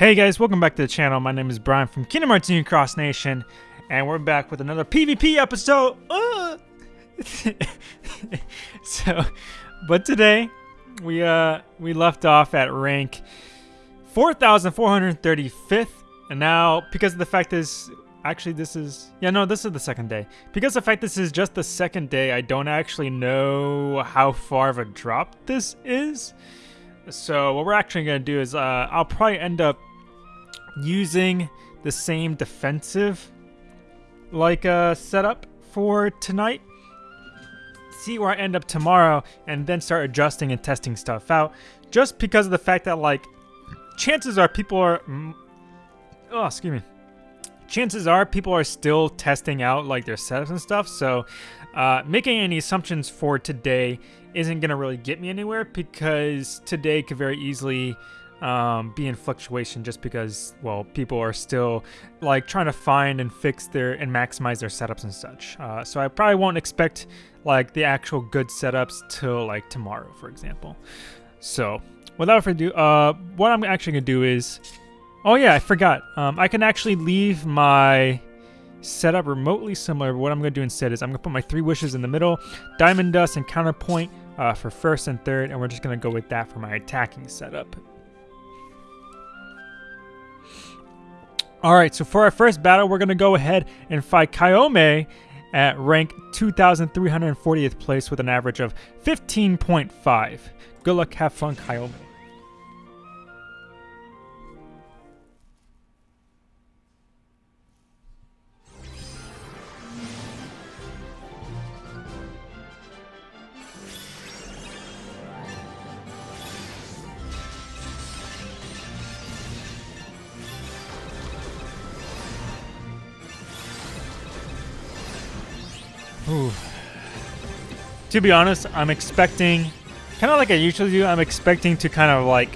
Hey guys, welcome back to the channel. My name is Brian from Kingdom Hearts Cross Nation, and we're back with another PvP episode. Uh! so, but today we uh we left off at rank 4,435th, and now because of the fact is actually this is yeah no this is the second day because the fact this is just the second day I don't actually know how far of a drop this is. So what we're actually gonna do is uh, I'll probably end up using the same defensive like uh, setup for tonight. See where I end up tomorrow and then start adjusting and testing stuff out. Just because of the fact that like chances are people are oh excuse me chances are people are still testing out like their setups and stuff so uh, making any assumptions for today isn't gonna really get me anywhere because today could very easily um, be in fluctuation just because, well, people are still like trying to find and fix their and maximize their setups and such. Uh, so I probably won't expect like the actual good setups till like tomorrow, for example. So without further ado, uh, what I'm actually gonna do is, oh yeah, I forgot. Um, I can actually leave my setup remotely similar. But what I'm gonna do instead is I'm gonna put my three wishes in the middle, diamond dust and counterpoint uh, for first and third, and we're just gonna go with that for my attacking setup. Alright, so for our first battle, we're going to go ahead and fight Kaiome at rank 2,340th place with an average of 15.5. Good luck, have fun, Kaiome. To be honest, I'm expecting, kind of like I usually do, I'm expecting to kind of like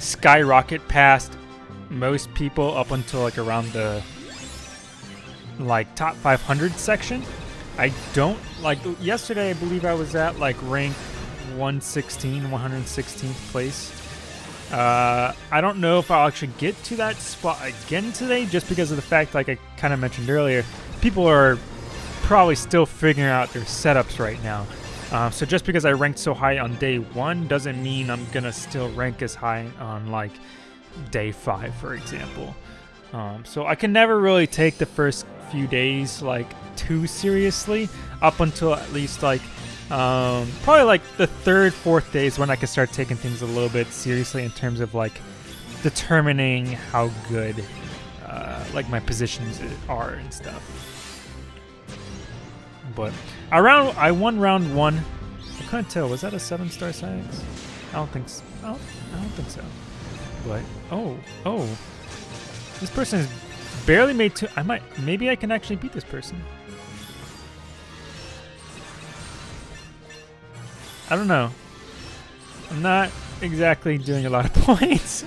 skyrocket past most people up until like around the like top 500 section. I don't like yesterday. I believe I was at like rank 116, 116th place. Uh, I don't know if I'll actually get to that spot again today, just because of the fact, like I kind of mentioned earlier, people are probably still figuring out their setups right now. Um, so just because I ranked so high on day one doesn't mean I'm gonna still rank as high on like day five, for example. Um, so I can never really take the first few days like too seriously up until at least like um, probably like the third, fourth days when I can start taking things a little bit seriously in terms of like determining how good uh, like my positions are and stuff. But around, I won round one. I couldn't tell. Was that a seven star science? I don't think so. I don't, I don't think so. But oh, oh, this person is barely made two. I might, maybe I can actually beat this person. I don't know. I'm not exactly doing a lot of points.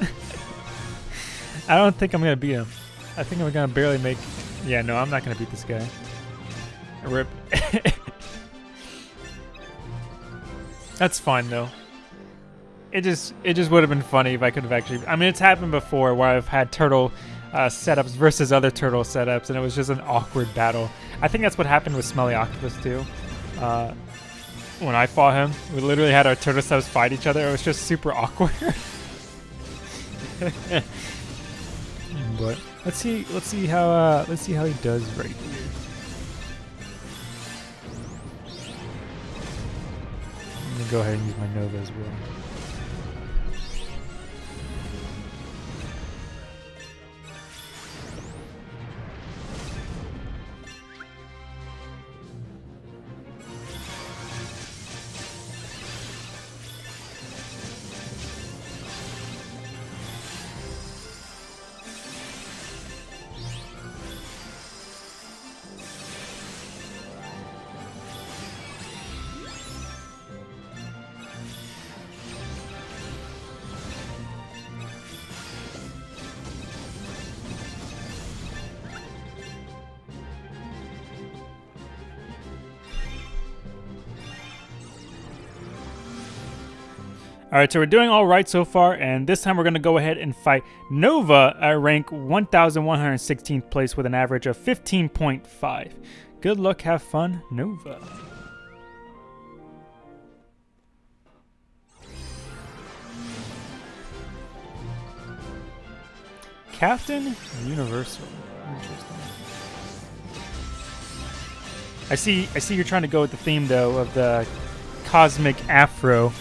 I don't think I'm gonna beat him. I think I'm gonna barely make. Yeah, no, I'm not gonna beat this guy. Rip. That's fine though. It just it just would have been funny if I could have actually. I mean, it's happened before where I've had turtle uh, setups versus other turtle setups, and it was just an awkward battle. I think that's what happened with Smelly Octopus too. Uh, when I fought him, we literally had our turtle setups fight each other. It was just super awkward. but let's see let's see how uh, let's see how he does right here. go ahead and use my Nova as well. All right, so we're doing all right so far, and this time we're going to go ahead and fight Nova at rank 1,116th place with an average of 15.5. Good luck, have fun, Nova. Captain Universal. Interesting. I see I see you're trying to go with the theme though of the cosmic afro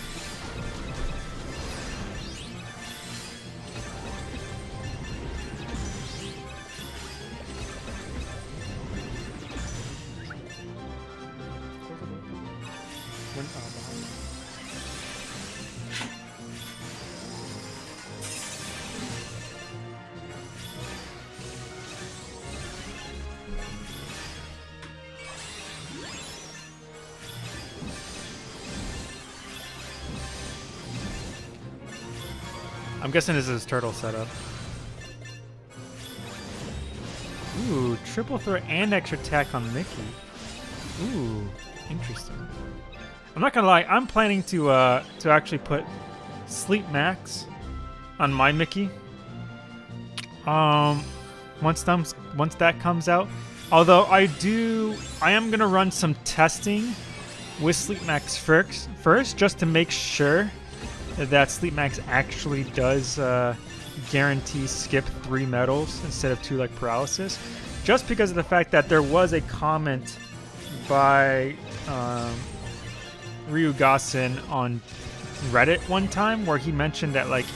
guessing this is turtle setup. Ooh, triple throw and extra attack on Mickey. Ooh, interesting. I'm not gonna lie, I'm planning to uh to actually put Sleep Max on my Mickey. Um, once thumbs once that comes out. Although I do, I am gonna run some testing with Sleep Max first, first just to make sure that Sleep Max actually does uh, guarantee skip three medals instead of two like paralysis. Just because of the fact that there was a comment by um, Ryu Gassen on Reddit one time where he mentioned that like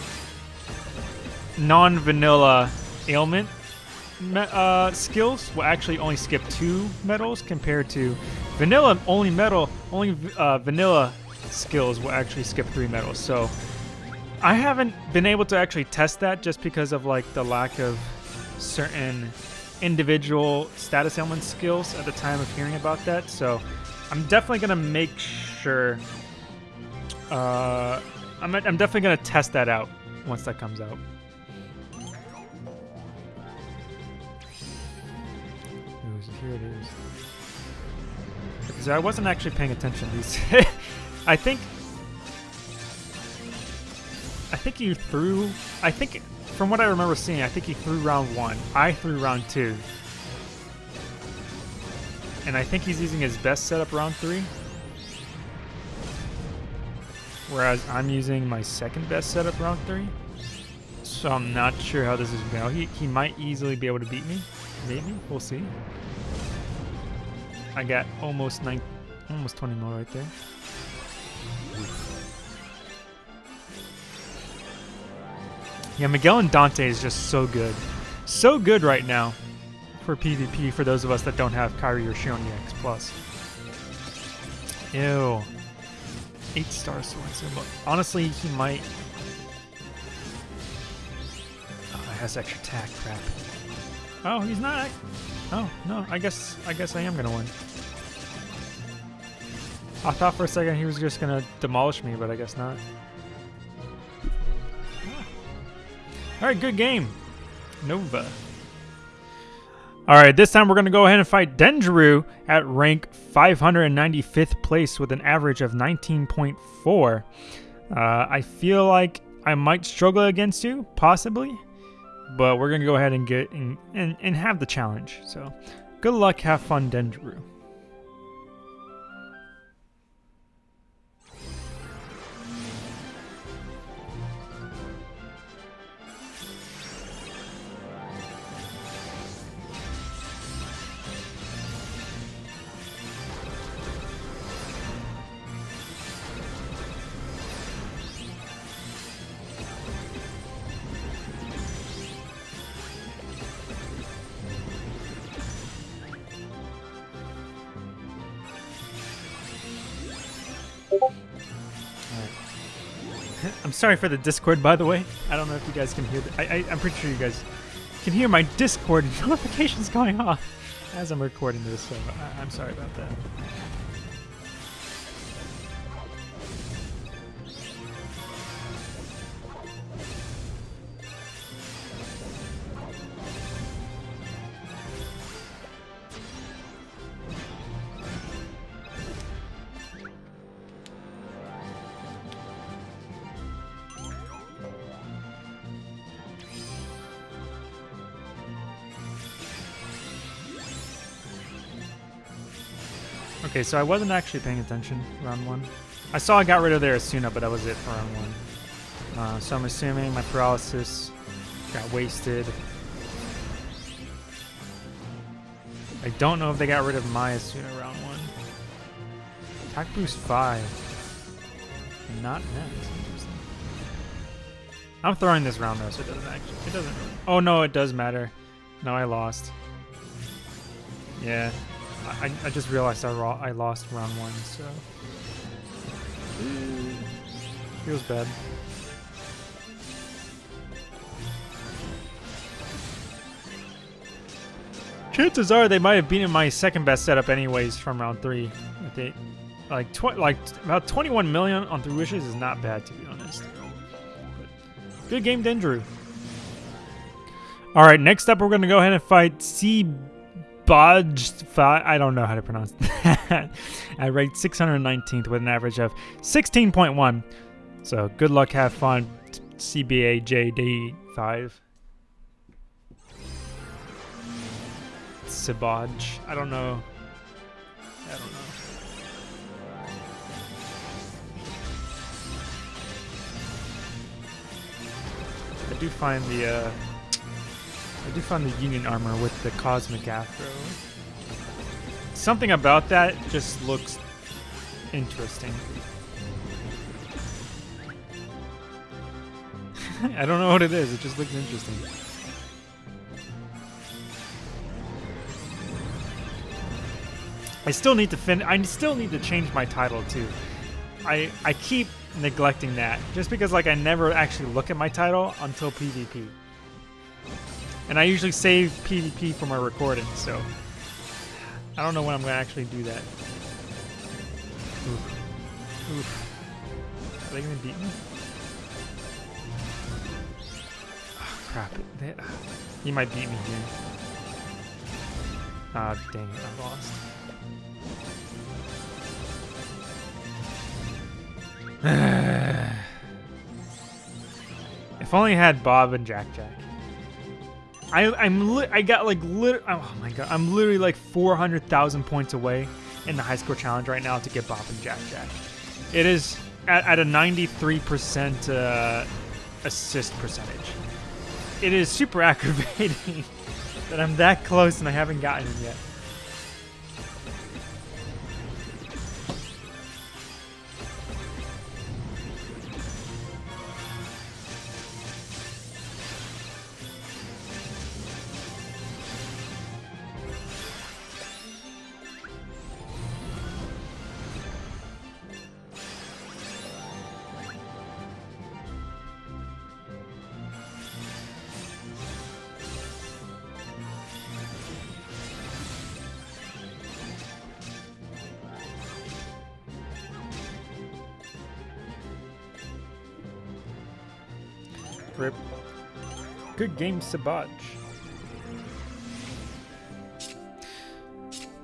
non-vanilla ailment uh, skills will actually only skip two medals compared to vanilla only medal only uh, vanilla skills will actually skip three medals. So I haven't been able to actually test that just because of like the lack of certain individual status ailment skills at the time of hearing about that. So I'm definitely gonna make sure. Uh, I'm I'm definitely gonna test that out once that comes out. Here it is. I wasn't actually paying attention these. I think I think he threw I think from what I remember seeing, I think he threw round one. I threw round two. And I think he's using his best setup round three. Whereas I'm using my second best setup round three. So I'm not sure how this is going. go. He, he might easily be able to beat me. Maybe. We'll see. I got almost nine, almost 20 more right there. Yeah, Miguel and Dante is just so good. So good right now for PvP for those of us that don't have Kairi or Xion EX+. Plus. Ew. 8 star sword. Honestly, he might... Oh, it has extra attack, crap. Oh, he's not... Oh, no, I guess I guess I am gonna win. I thought for a second he was just gonna demolish me, but I guess not. All right, good game. Nova. All right, this time we're going to go ahead and fight Dendru at rank 595th place with an average of 19.4. Uh, I feel like I might struggle against you, possibly, but we're going to go ahead and get and, and, and have the challenge. So good luck, have fun, Dendru. Sorry for the Discord, by the way. I don't know if you guys can hear. The, I, I, I'm pretty sure you guys can hear my Discord notifications going off as I'm recording this, so I, I'm sorry about that. Okay, so I wasn't actually paying attention round one. I saw I got rid of their Asuna, but that was it for round one. Uh, so I'm assuming my paralysis got wasted. I don't know if they got rid of my Asuna round one. Attack boost 5. Not net. I'm throwing this round though, so it doesn't actually. It doesn't. Oh no, it does matter. No, I lost. Yeah, I, I just realized I, I lost round one, so feels bad. Chances are they might have beaten my second best setup anyways from round three. They, like tw like about 21 million on three wishes is not bad to be honest. But good game, Dendru. All right, next up we're gonna go ahead and fight C. Bodge, I don't know how to pronounce that. I ranked 619th with an average of 16.1. So good luck, have fun, CBA JD5. Sibaj. I don't know. I don't know. I do find the uh, I do find the Union armor with the Cosmic Afro. Something about that just looks interesting. I don't know what it is, it just looks interesting. I still need to fin I still need to change my title too. I I keep neglecting that just because like I never actually look at my title until PvP. And I usually save PvP for my recording, so I don't know when I'm going to actually do that. Oof. Oof. Are they going to beat me? Oh, crap. They, uh, he might beat me here. Ah, oh, dang it. I lost. if only I had Bob and Jack Jack. I, I'm I got like lit. Oh my god, I'm literally like 400,000 points away in the high score challenge right now to get Bob and Jack Jack. It is at, at a 93% uh, assist percentage. It is super aggravating that I'm that close and I haven't gotten it yet. Good game, Sabaj.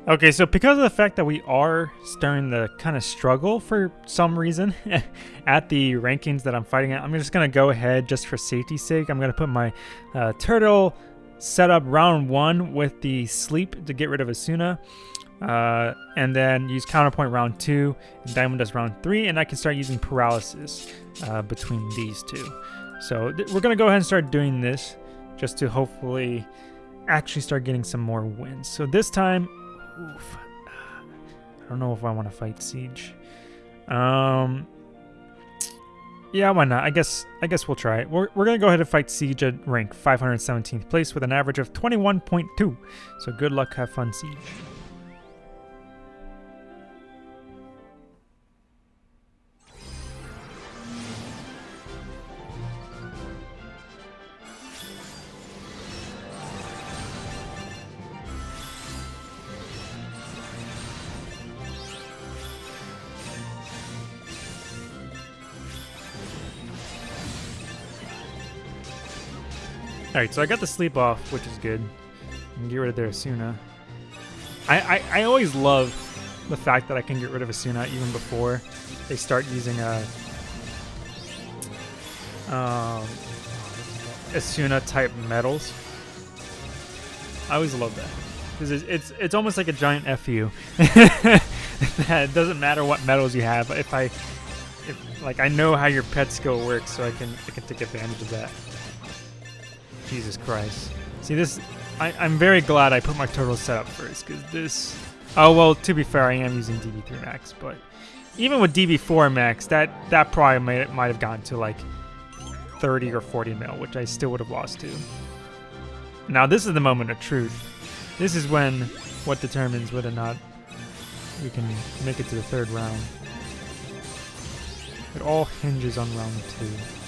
Okay, so because of the fact that we are starting to kind of struggle for some reason at the rankings that I'm fighting at, I'm just going to go ahead just for safety's sake. I'm going to put my uh, turtle set up round one with the sleep to get rid of Asuna. Uh, and then use counterpoint round two, and Diamond Dust round three, and I can start using paralysis uh, between these two. So we're going to go ahead and start doing this just to hopefully actually start getting some more wins. So this time, oof, I don't know if I want to fight Siege. Um, yeah, why not? I guess I guess we'll try it. We're, we're going to go ahead and fight Siege at rank 517th place with an average of 21.2. So good luck, have fun, Siege. Alright, so I got the sleep off, which is good. And get rid of their Asuna. I, I, I always love the fact that I can get rid of Asuna even before they start using a um, Asuna type medals. I always love that because it's, it's it's almost like a giant fu. it doesn't matter what medals you have. If I, if, like, I know how your pet skill works, so I can I can take advantage of that. Jesus Christ. See this, I, I'm very glad I put my turtle setup first, because this, oh well, to be fair, I am using DB3 max, but even with DB4 max, that, that probably might, might have gone to like 30 or 40 mil, which I still would have lost to. Now this is the moment of truth. This is when what determines whether or not we can make it to the third round. It all hinges on round two.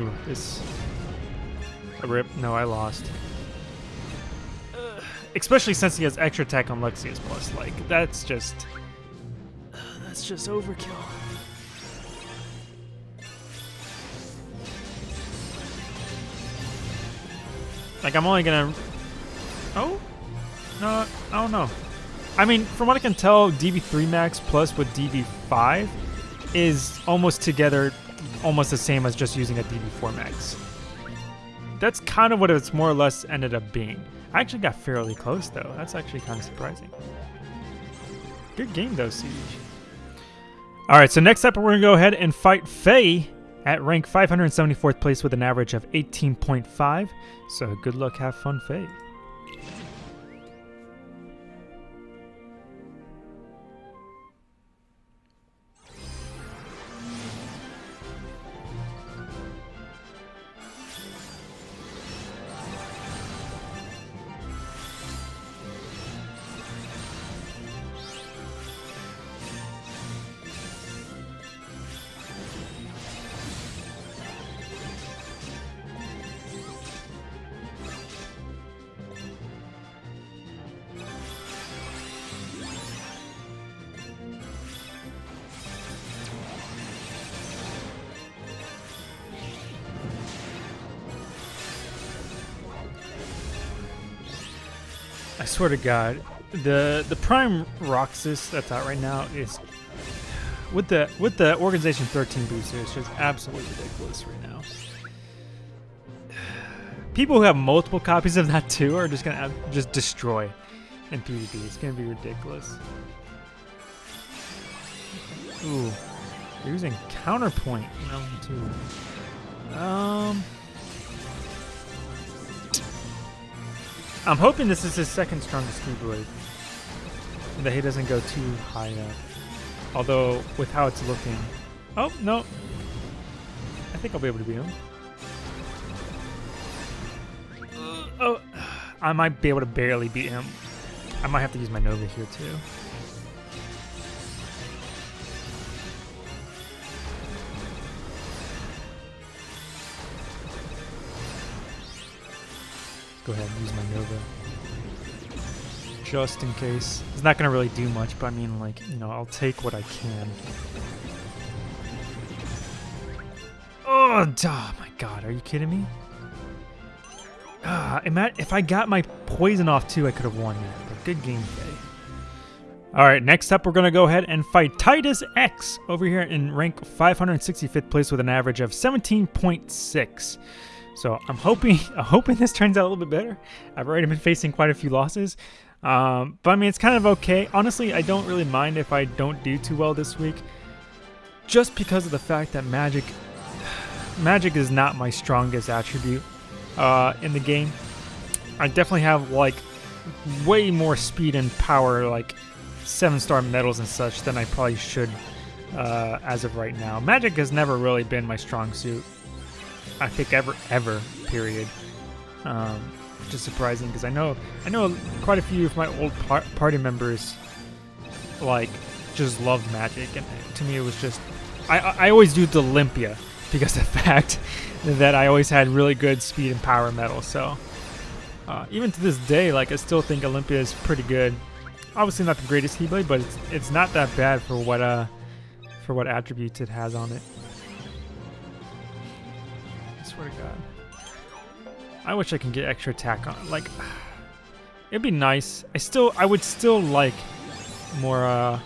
Ooh, this... A rip. No, I lost. especially since he has extra attack on Luxius Plus. Like, that's just... that's just overkill. Like, I'm only gonna... Oh? No, I don't know. I mean, from what I can tell, DB3 Max plus with DV5 is almost together almost the same as just using a DB4 Max. That's kind of what it's more or less ended up being. I actually got fairly close though. That's actually kind of surprising. Good game though, Siege. Alright, so next up we're going to go ahead and fight Faye at rank 574th place with an average of 18.5. So good luck, have fun, Faye. I swear to God, the the Prime Roxas that's out right now is with the with the Organization 13 booster. It's just absolutely ridiculous right now. People who have multiple copies of that too are just gonna have, just destroy in PvP. It's gonna be ridiculous. Ooh, they're using counterpoint round two. Um. I'm hoping this is his second strongest Keyblade. That he doesn't go too high up. Although, with how it's looking... Oh, no. I think I'll be able to beat him. Uh, oh, I might be able to barely beat him. I might have to use my Nova here, too. Go ahead and use my Nova. Just in case. It's not going to really do much, but I mean, like, you know, I'll take what I can. Oh, oh my god, are you kidding me? Ah, if I got my poison off too, I could have won that. But good gameplay. Alright, next up we're going to go ahead and fight Titus X over here in rank 565th place with an average of 17.6. So I'm hoping I'm hoping this turns out a little bit better. I've already been facing quite a few losses. Um, but I mean, it's kind of okay. Honestly, I don't really mind if I don't do too well this week. Just because of the fact that magic magic is not my strongest attribute uh, in the game. I definitely have like way more speed and power, like seven star medals and such, than I probably should uh, as of right now. Magic has never really been my strong suit. I think ever ever period. Um, which is surprising because I know I know quite a few of my old par party members like just loved Magic, and to me it was just I I always do the Olympia because of the fact that I always had really good speed and power medal. So uh, even to this day, like I still think Olympia is pretty good. Obviously not the greatest Keyblade, but it's it's not that bad for what uh for what attributes it has on it swear to God. I wish I can get extra attack on. Like, it'd be nice. I still, I would still like more, uh,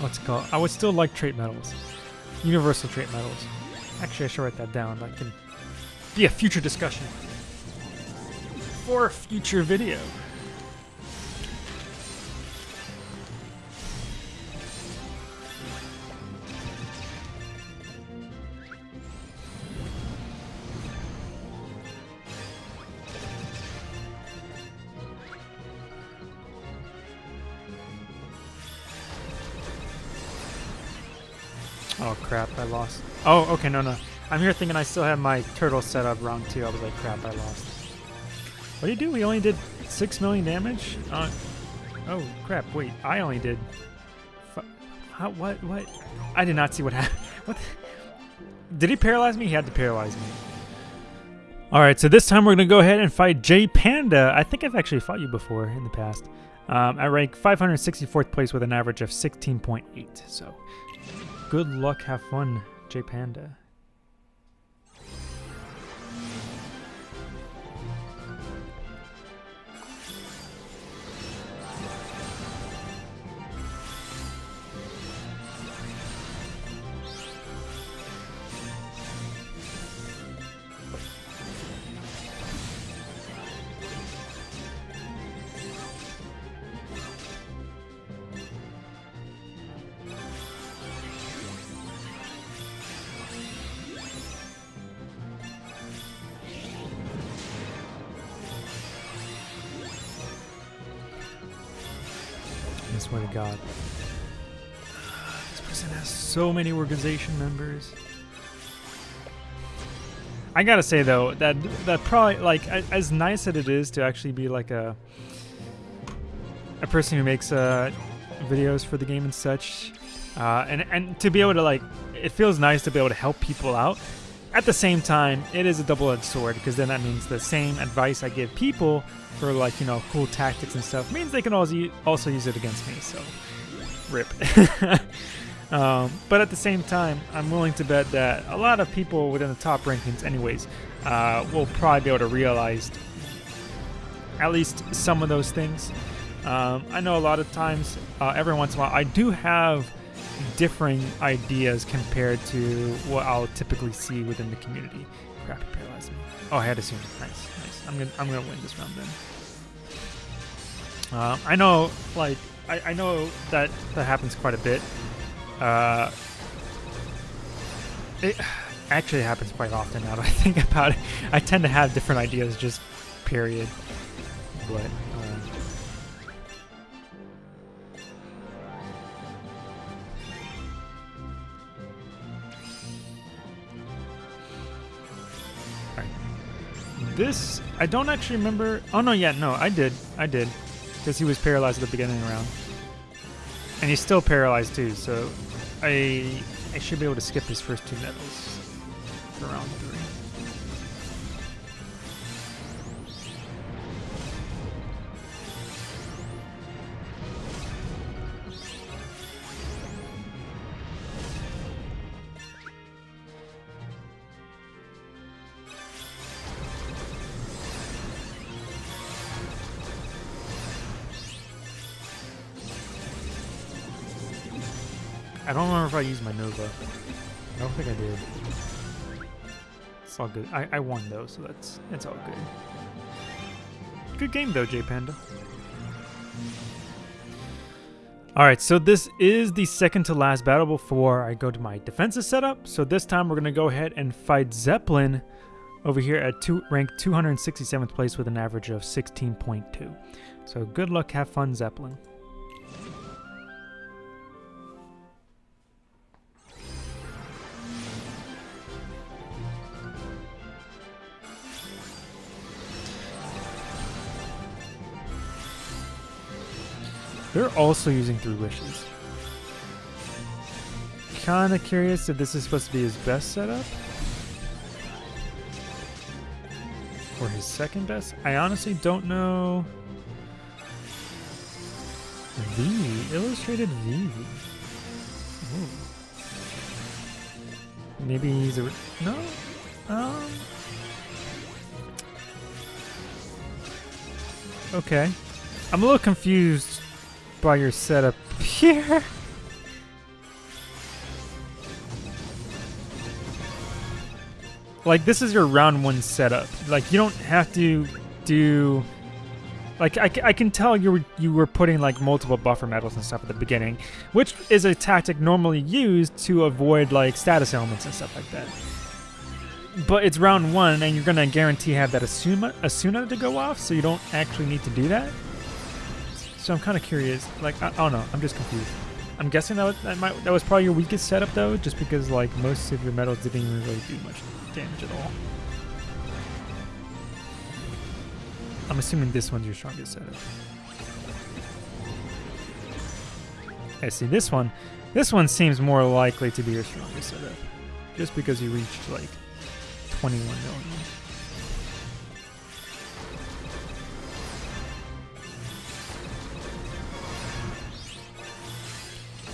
what's it called? I would still like trait medals. Universal trait medals. Actually, I should write that down. That can be a future discussion. For a future video. Lost. Oh, okay, no, no. I'm here thinking I still have my turtle set up wrong too. I was like, crap, I lost. What do you do? We only did 6 million damage? Uh, oh, crap, wait. I only did... How, what, what? I did not see what happened. What? Did he paralyze me? He had to paralyze me. Alright, so this time we're going to go ahead and fight J Panda. I think I've actually fought you before in the past. Um, I rank 564th place with an average of 16.8, so Good luck, have fun, J Panda. So many organization members. I gotta say though that that probably like as nice as it is to actually be like a a person who makes uh, videos for the game and such, uh, and and to be able to like it feels nice to be able to help people out. At the same time, it is a double-edged sword because then that means the same advice I give people for like you know cool tactics and stuff means they can also also use it against me. So, rip. um, but at the same time, I'm willing to bet that a lot of people within the top rankings, anyways, uh, will probably be able to realize at least some of those things. Um, I know a lot of times, uh, every once in a while, I do have differing ideas compared to what I'll typically see within the community. Crap, he paralyzed me. Oh, I had to see. Nice, nice. I'm gonna, I'm gonna win this round then. Uh, I know, like, I, I know that that happens quite a bit. Uh, it actually happens quite often now that I think about it. I tend to have different ideas, just period. But This, I don't actually remember. Oh, no, yeah, no, I did. I did. Because he was paralyzed at the beginning of the round. And he's still paralyzed too, so I I should be able to skip his first two medals for I used my Nova. I don't think I did. It's all good. I, I won though, so that's it's all good. Good game though, J Panda. Alright, so this is the second to last battle before I go to my defensive setup. So this time we're going to go ahead and fight Zeppelin over here at two, rank 267th place with an average of 16.2. So good luck, have fun, Zeppelin. They're also using Three Wishes. Kinda curious if this is supposed to be his best setup. Or his second best? I honestly don't know. V, illustrated V. Maybe he's a no. Um. Okay, I'm a little confused by your setup here. like this is your round one setup. Like you don't have to do. Like I, I can tell you were, you were putting like multiple buffer medals and stuff at the beginning, which is a tactic normally used to avoid like status ailments and stuff like that. But it's round one, and you're gonna guarantee have that Asuna Asuna to go off, so you don't actually need to do that. So I'm kind of curious. Like I, I, don't know. I'm just confused. I'm guessing that was, that, might, that was probably your weakest setup though, just because like most of your medals didn't even really do much damage at all. I'm assuming this one's your strongest setup. I see this one. This one seems more likely to be your strongest setup. Just because you reached like 21 million.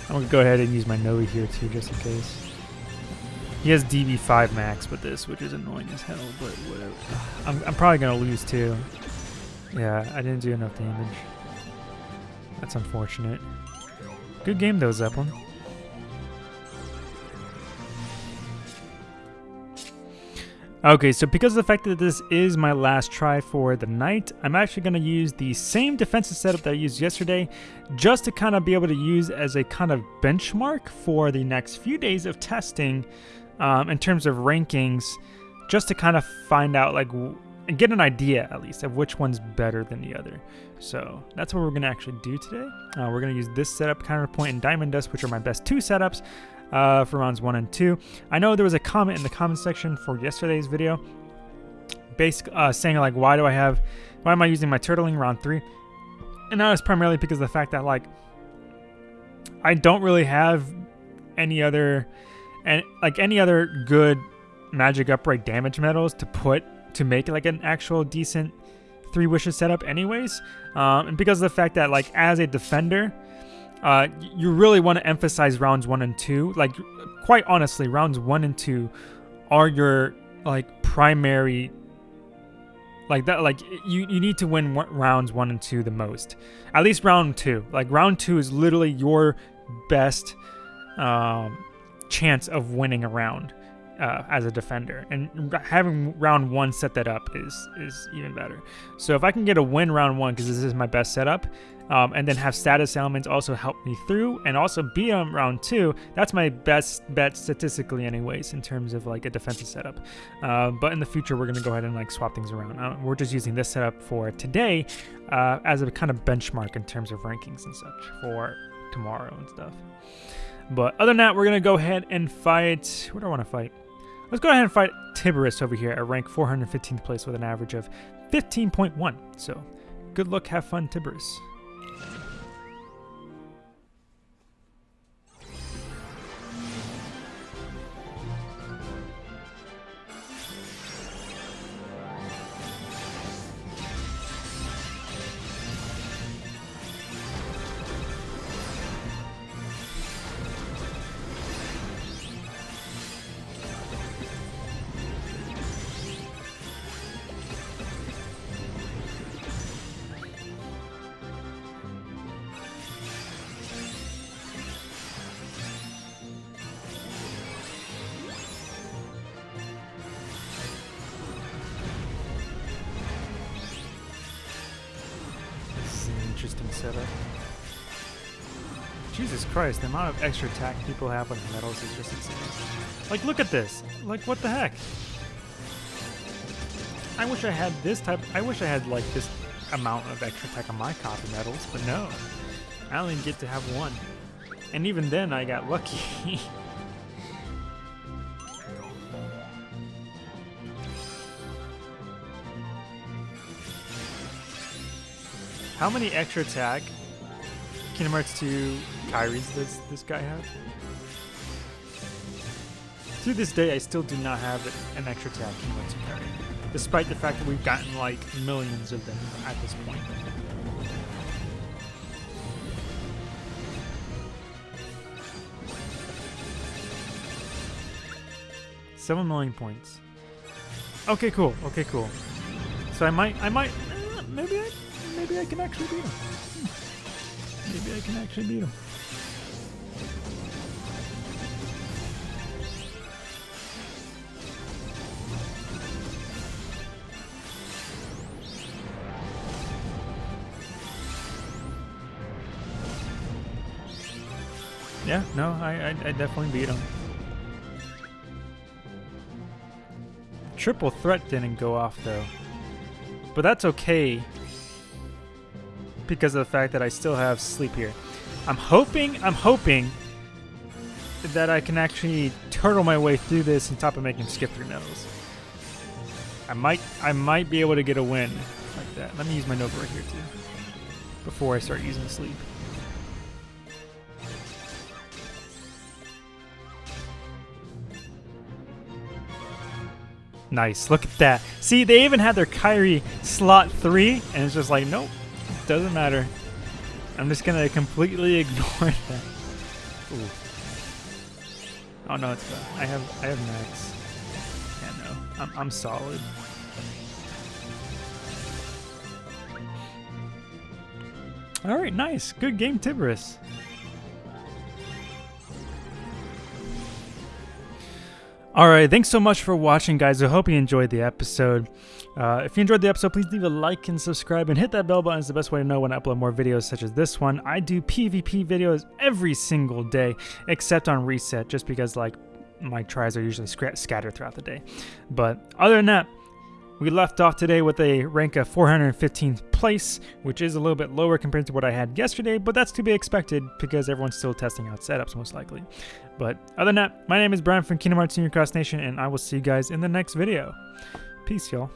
I'm gonna go ahead and use my Nova here too, just in case. He has DB5 max with this, which is annoying as hell, but whatever. I'm, I'm probably gonna lose too. Yeah, I didn't do enough damage. That's unfortunate. Good game though, Zeppelin. Okay, so because of the fact that this is my last try for the night, I'm actually going to use the same defensive setup that I used yesterday, just to kind of be able to use as a kind of benchmark for the next few days of testing um, in terms of rankings, just to kind of find out like and get an idea at least of which one's better than the other. So that's what we're going to actually do today. Uh, we're going to use this setup, Counterpoint, and Diamond Dust, which are my best two setups uh, for rounds one and two. I know there was a comment in the comment section for yesterday's video, basic uh, saying like, why do I have, why am I using my turtling round three? And that was primarily because of the fact that like, I don't really have any other, and like any other good magic upright damage medals to put to make like an actual decent three wishes setup anyways um, and because of the fact that like as a defender uh, you really want to emphasize rounds one and two. Like quite honestly rounds one and two are your like primary like that like you, you need to win rounds one and two the most. At least round two. Like round two is literally your best um, chance of winning a round uh, as a defender, and having round one set that up is is even better. So if I can get a win round one because this is my best setup, um, and then have status elements also help me through, and also be on round two, that's my best bet statistically, anyways, in terms of like a defensive setup. Uh, but in the future, we're gonna go ahead and like swap things around. Uh, we're just using this setup for today uh, as a kind of benchmark in terms of rankings and such for tomorrow and stuff. But other than that, we're gonna go ahead and fight. What do I want to fight? Let's go ahead and fight Tiberius over here at rank 415th place with an average of 15.1. So good luck, have fun, Tiberius. Interesting setup. Jesus Christ, the amount of extra attack people have on medals is just insane. Like, look at this. Like, what the heck? I wish I had this type. I wish I had, like, this amount of extra attack on my copy medals, but no. I only get to have one. And even then, I got lucky. How many extra attack Kingdom Hearts 2 Kairis does this guy have? To this day, I still do not have an extra attack Kingdom Hearts 2 Kairi, despite the fact that we've gotten like millions of them at this point. Seven million points. Okay, cool. Okay, cool. So I might, I might, uh, maybe I maybe I can actually beat him. Hmm. Maybe I can actually beat him. Yeah, no, I, I, I definitely beat him. Triple threat didn't go off though. But that's okay. Because of the fact that I still have sleep here. I'm hoping, I'm hoping that I can actually turtle my way through this on top of making skip through nettles. I might I might be able to get a win like that. Let me use my Nova right here too. Before I start using sleep. Nice, look at that. See, they even had their Kairi slot 3, and it's just like, nope, doesn't matter. I'm just gonna completely ignore that. Ooh. Oh no, it's bad. I have I have max. Yeah, no, I'm I'm solid. All right, nice, good game, Tiberius. All right, thanks so much for watching, guys. I hope you enjoyed the episode. Uh, if you enjoyed the episode, please leave a like and subscribe and hit that bell button. It's the best way to know when I upload more videos such as this one. I do PvP videos every single day, except on reset, just because like my tries are usually scattered throughout the day. But other than that, we left off today with a rank of 415th place, which is a little bit lower compared to what I had yesterday, but that's to be expected because everyone's still testing out setups most likely. But other than that, my name is Brian from Kingdom Hearts Union Cross Nation, and I will see you guys in the next video. Peace, y'all.